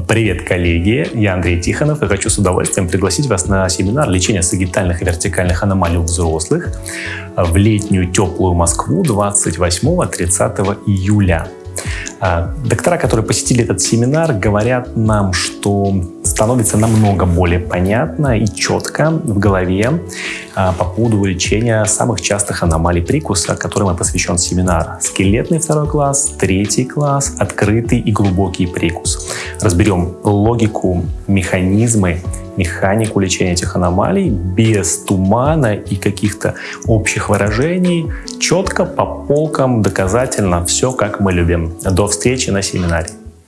Привет, коллеги! Я Андрей Тихонов и хочу с удовольствием пригласить вас на семинар лечения сагитальных и вертикальных аномалий у взрослых в летнюю теплую Москву 28-30 июля. А, доктора, которые посетили этот семинар, говорят нам, что становится намного более понятно и четко в голове а, по поводу лечения самых частых аномалий прикуса, которым и посвящен семинар. Скелетный второй класс, третий класс, открытый и глубокий прикус. Разберем логику, механизмы механику лечения этих аномалий без тумана и каких-то общих выражений, четко по полкам, доказательно, все как мы любим. До встречи на семинаре.